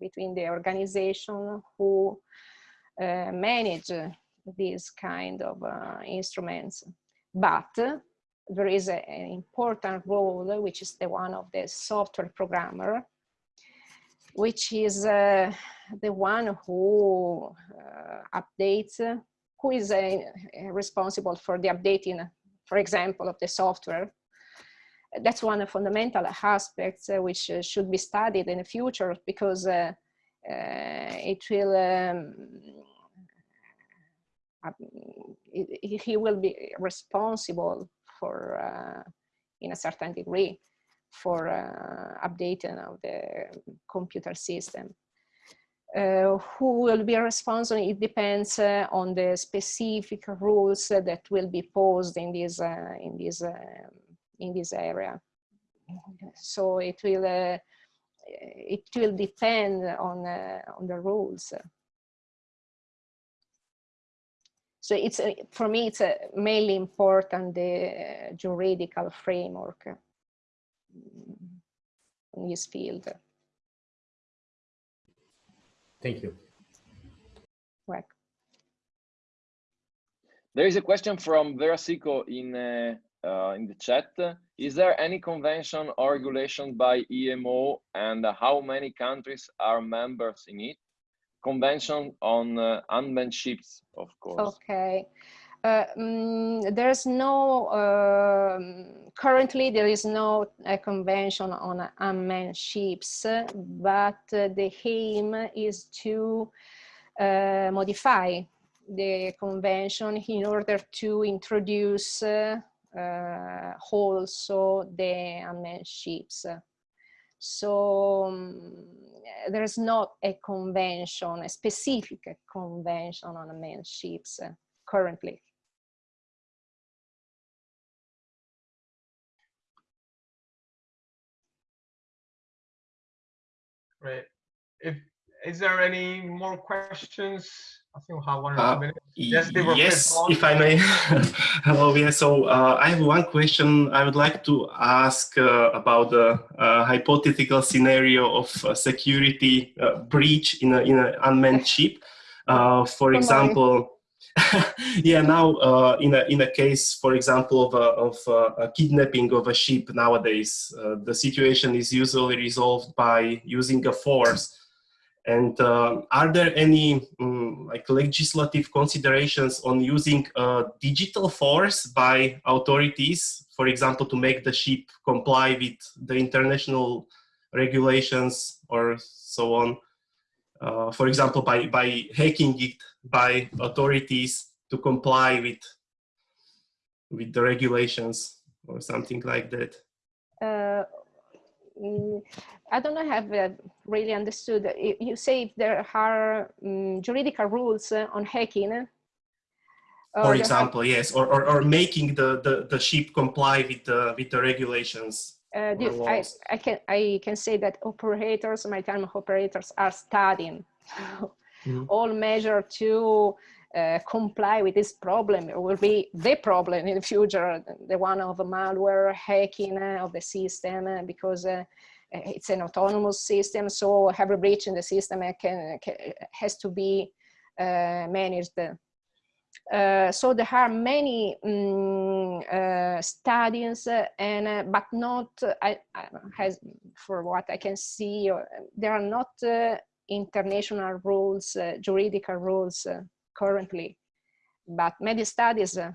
between the organization who uh, manage these kind of uh, instruments but there is a, an important role which is the one of the software programmer which is uh, the one who uh, updates who is uh, responsible for the updating, for example, of the software. That's one of the fundamental aspects uh, which uh, should be studied in the future because uh, uh, it will, um, he will be responsible for, uh, in a certain degree, for updating of the computer system. Uh, who will be responsible, it depends uh, on the specific rules uh, that will be posed in this, uh, in this, uh, in this area. So it will, uh, it will depend on, uh, on the rules. So it's, uh, for me, it's uh, mainly important, the juridical framework mm, in this field. Thank you. Right. There is a question from Verasico in uh, uh, in the chat. Is there any convention or regulation by IMO and how many countries are members in it? Convention on uh, unmanned ships, of course. Okay. Uh, mm, there's no, uh, currently there is no uh, convention on unmanned ships, but uh, the aim is to uh, modify the convention in order to introduce uh, also the unmanned ships. So um, there is not a convention, a specific convention on unmanned ships currently. Great. If is there any more questions? I think we'll have one or uh, two minutes. Yes, yes if I may. Hello, yeah. So uh, I have one question. I would like to ask uh, about the uh, hypothetical scenario of security uh, breach in, a, in an unmanned ship. Uh, for example, yeah, now uh, in a in a case, for example, of a, of a, a kidnapping of a ship nowadays, uh, the situation is usually resolved by using a force. And uh, are there any um, like legislative considerations on using a digital force by authorities, for example, to make the ship comply with the international regulations or so on? Uh, for example, by, by hacking it by authorities to comply with, with the regulations or something like that? Uh, I don't know, have uh, really understood. You say if there are um, juridical rules uh, on hacking. For example, yes, or, or, or making the, the, the ship comply with the, with the regulations. Uh, I, I, can I can say that operators, my maritime operators, are studying mm -hmm. all measures to uh, comply with this problem. It will be the problem in the future, the one of malware hacking uh, of the system, uh, because uh, it's an autonomous system. So every breach in the system can, can has to be uh, managed uh, so there are many um, uh, studies uh, and uh, but not I, has for what I can see uh, there are not international rules juridical rules currently but many studies um,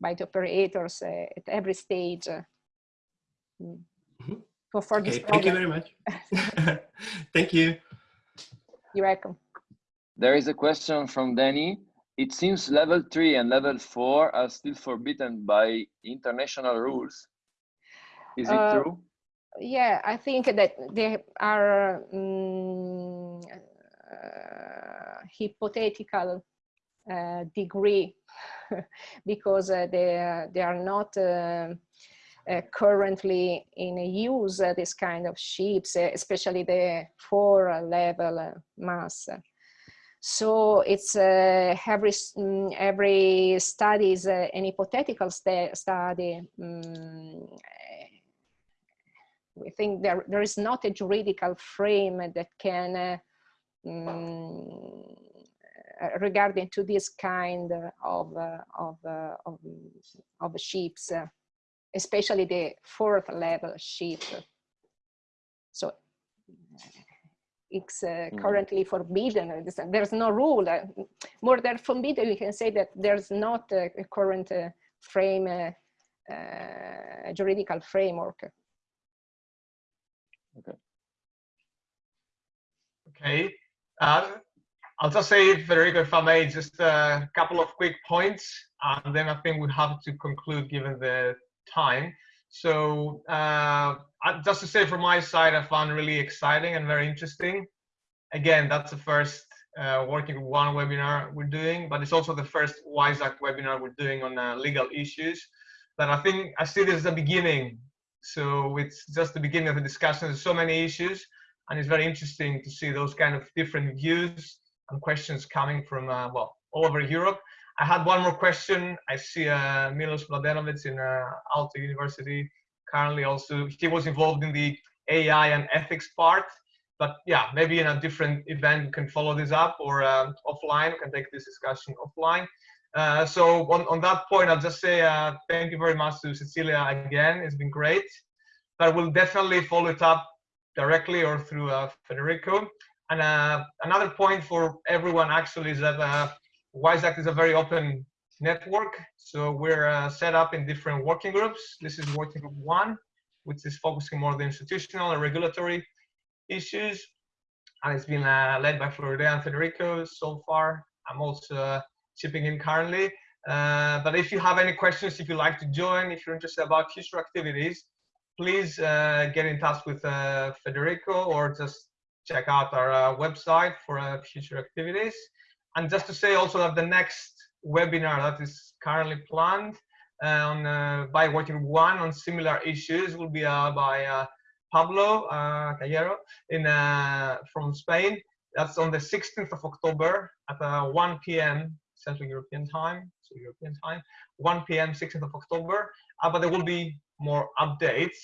by the operators at every stage mm -hmm. for, for okay, this thank you very much thank you you're welcome there is a question from Danny it seems level three and level four are still forbidden by international rules. Is it uh, true? Yeah, I think that they are um, uh, hypothetical uh, degree because uh, they, they are not uh, uh, currently in use, this kind of ships, especially the four level MASS. So it's uh, every mm, every study is uh, an hypothetical st study. Um, we think there there is not a juridical frame that can uh, um, regarding to this kind of uh, of uh, of, of ships, uh, especially the fourth level ship. So it's uh, mm. currently forbidden. There's no rule. Uh, more than forbidden, we can say that there's not a, a current uh, frame, uh, uh, juridical framework. Okay. Okay. Uh, I'll just say, Federico, if I may, just a couple of quick points, and then I think we have to conclude given the time. So uh, just to say from my side, I found really exciting and very interesting. Again, that's the first uh, working one webinar we're doing, but it's also the first WISE-ACT webinar we're doing on uh, legal issues. But I think I see this as the beginning. So it's just the beginning of the discussion. There's so many issues, and it's very interesting to see those kind of different views and questions coming from, uh, well, all over Europe. I had one more question. I see uh, Milos Mladenovic in uh, Aalto University currently also. He was involved in the AI and ethics part. But yeah, maybe in a different event you can follow this up or um, offline. You can take this discussion offline. Uh, so on, on that point, I'll just say uh, thank you very much to Cecilia again. It's been great. But we'll definitely follow it up directly or through uh, Federico. And uh, another point for everyone actually is that uh, WISE-ACT is a very open network. So we're uh, set up in different working groups. This is working group one, which is focusing more on the institutional and regulatory issues. And it's been uh, led by Floridea and Federico so far. I'm also uh, chipping in currently. Uh, but if you have any questions, if you'd like to join, if you're interested about future activities, please uh, get in touch with uh, Federico or just check out our website for future activities. And just to say also that the next webinar that is currently planned on uh, by working one on similar issues will be uh, by uh, Pablo uh, Callero in uh, from Spain. That's on the 16th of October at uh, 1 p.m. Central European Time, so European Time, 1 p.m. 16th of October. but there will be more updates.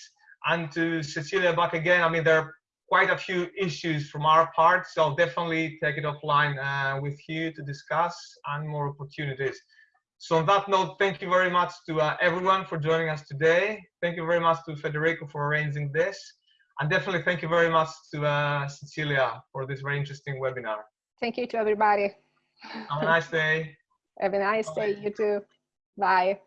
And to Cecilia back again, I mean, there are quite a few issues from our part, so definitely take it offline with you to discuss and more opportunities. So on that note, thank you very much to uh, everyone for joining us today. Thank you very much to Federico for arranging this. And definitely thank you very much to uh, Cecilia for this very interesting webinar. Thank you to everybody. Have a nice day. Have a nice Bye. day, you too. Bye.